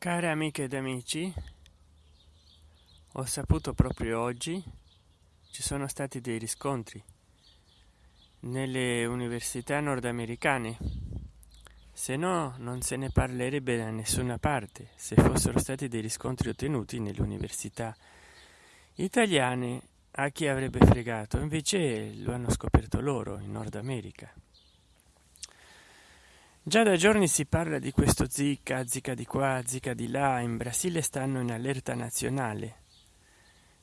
Care amiche ed amici, ho saputo proprio oggi ci sono stati dei riscontri nelle università nordamericane. Se no, non se ne parlerebbe da nessuna parte se fossero stati dei riscontri ottenuti nelle università italiane a chi avrebbe fregato. Invece lo hanno scoperto loro in Nord America. Già da giorni si parla di questo Zika, Zika di qua, Zika di là. In Brasile stanno in allerta nazionale.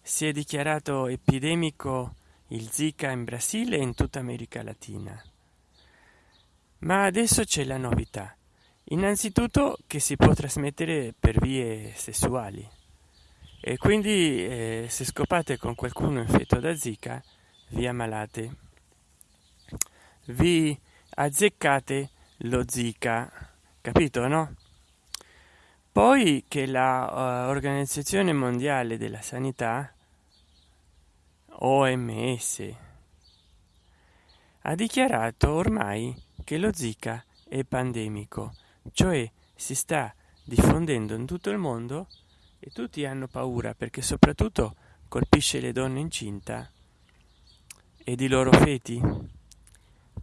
Si è dichiarato epidemico il Zika in Brasile e in tutta America Latina. Ma adesso c'è la novità. Innanzitutto che si può trasmettere per vie sessuali. E quindi eh, se scopate con qualcuno infetto da Zika, vi ammalate. Vi azzeccate lo zika capito no? Poi che la uh, organizzazione mondiale della sanità oms ha dichiarato ormai che lo zika è pandemico cioè si sta diffondendo in tutto il mondo e tutti hanno paura perché soprattutto colpisce le donne incinta ed i loro feti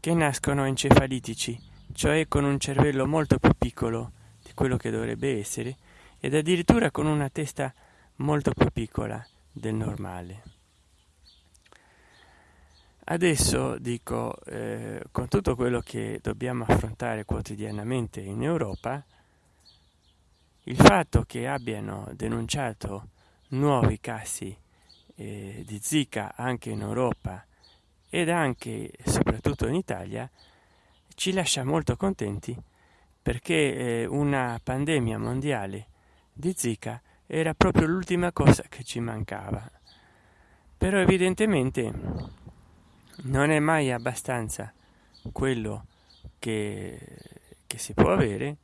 che nascono encefalitici cioè con un cervello molto più piccolo di quello che dovrebbe essere ed addirittura con una testa molto più piccola del normale. Adesso dico, eh, con tutto quello che dobbiamo affrontare quotidianamente in Europa, il fatto che abbiano denunciato nuovi casi eh, di Zika anche in Europa ed anche e soprattutto in Italia ci lascia molto contenti perché eh, una pandemia mondiale di zika era proprio l'ultima cosa che ci mancava. Però evidentemente non è mai abbastanza quello che, che si può avere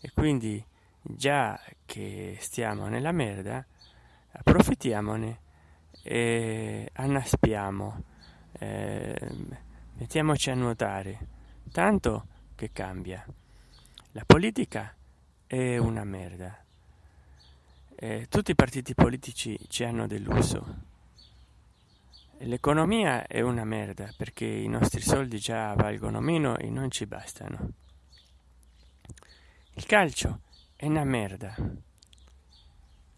e quindi già che stiamo nella merda approfittiamone e annaspiamo eh, mettiamoci a nuotare tanto che cambia. La politica è una merda. Eh, tutti i partiti politici ci hanno deluso. L'economia è una merda perché i nostri soldi già valgono meno e non ci bastano. Il calcio è una merda.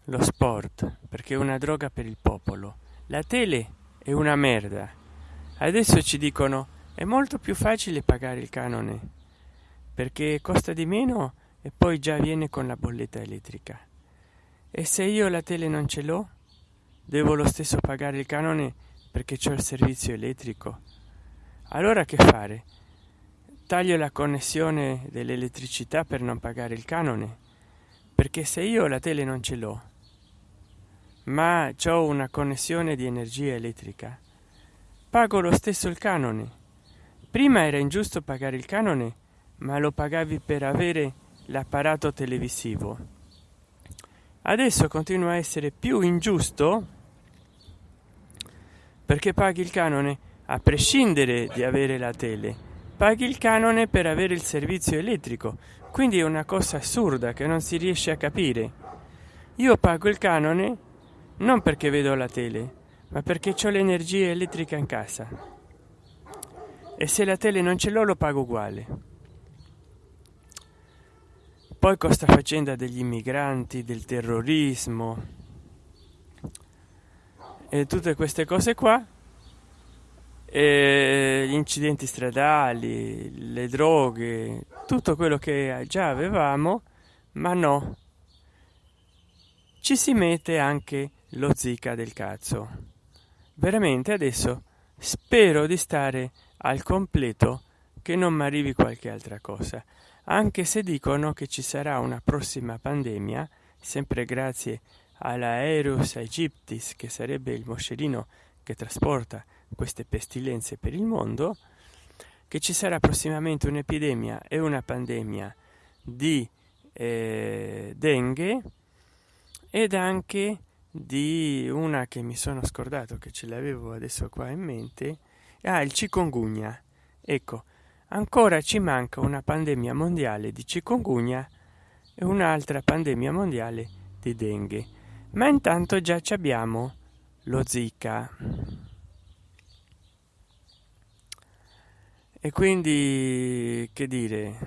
Lo sport perché è una droga per il popolo. La tele è una merda. Adesso ci dicono è molto più facile pagare il canone perché costa di meno e poi già viene con la bolletta elettrica. E se io la tele non ce l'ho devo lo stesso pagare il canone perché c'è il servizio elettrico. Allora che fare? Taglio la connessione dell'elettricità per non pagare il canone perché se io la tele non ce l'ho ma ho una connessione di energia elettrica pago lo stesso il canone prima era ingiusto pagare il canone ma lo pagavi per avere l'apparato televisivo. Adesso continua a essere più ingiusto perché paghi il canone a prescindere di avere la tele. Paghi il canone per avere il servizio elettrico quindi è una cosa assurda che non si riesce a capire. Io pago il canone non perché vedo la tele ma perché ho l'energia elettrica in casa e se la tele non ce l'ho lo pago uguale. Poi costa faccenda degli immigranti del terrorismo e tutte queste cose qua e gli incidenti stradali le droghe tutto quello che già avevamo ma no ci si mette anche lo zika del cazzo. Veramente adesso spero di stare al completo che non mi arrivi qualche altra cosa anche se dicono che ci sarà una prossima pandemia sempre grazie all'aerus aegyptis che sarebbe il moscerino che trasporta queste pestilenze per il mondo che ci sarà prossimamente un'epidemia e una pandemia di eh, dengue ed anche di una che mi sono scordato che ce l'avevo adesso qua in mente ah il cicongunya ecco ancora ci manca una pandemia mondiale di cicongunya e un'altra pandemia mondiale di dengue ma intanto già ci abbiamo lo zika. E quindi che dire?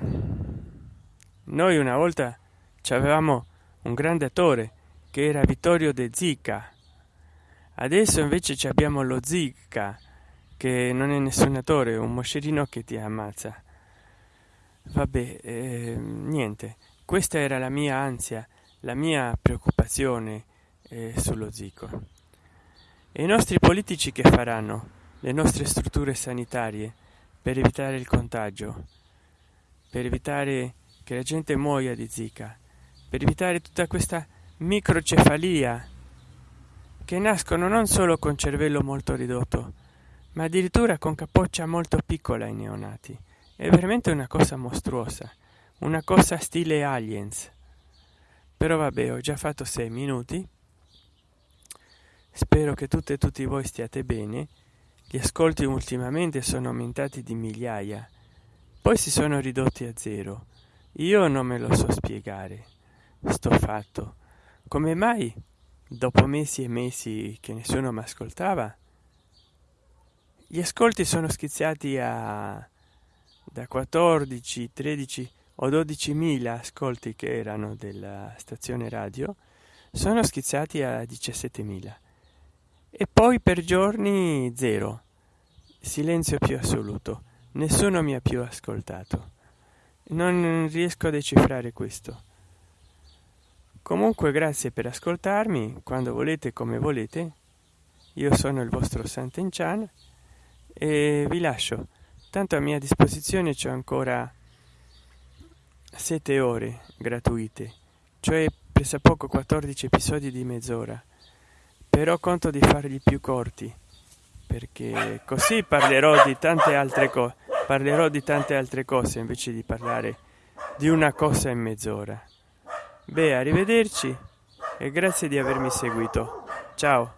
Noi una volta avevamo un grande attore che era vittorio de zika. Adesso invece ci abbiamo lo zika che non è nessun attore un moscerino che ti ammazza. Vabbè eh, niente questa era la mia ansia la mia preoccupazione eh, sullo zico. E i nostri politici che faranno? Le nostre strutture sanitarie per evitare il contagio per evitare che la gente muoia di zika per evitare tutta questa microcefalia che nascono non solo con cervello molto ridotto ma addirittura con capoccia molto piccola ai neonati. È veramente una cosa mostruosa una cosa stile aliens. Però vabbè ho già fatto sei minuti. Spero che tutte e tutti voi stiate bene. Gli ascolti ultimamente sono aumentati di migliaia. Poi si sono ridotti a zero. Io non me lo so spiegare. Sto fatto. Come mai dopo mesi e mesi che nessuno mi ascoltava gli ascolti sono schizzati a da 14 13 o 12.000 ascolti che erano della stazione radio sono schizzati a 17.000 e poi per giorni zero. Silenzio più assoluto. Nessuno mi ha più ascoltato. Non riesco a decifrare questo. Comunque grazie per ascoltarmi. Quando volete come volete. Io sono il vostro Sant'Enchan e vi lascio. Tanto a mia disposizione c'è ancora sette ore gratuite cioè presa poco 14 episodi di mezz'ora. Però conto di farli più corti perché così parlerò di tante altre cose parlerò di tante altre cose invece di parlare di una cosa in mezz'ora. Beh arrivederci e grazie di avermi seguito. Ciao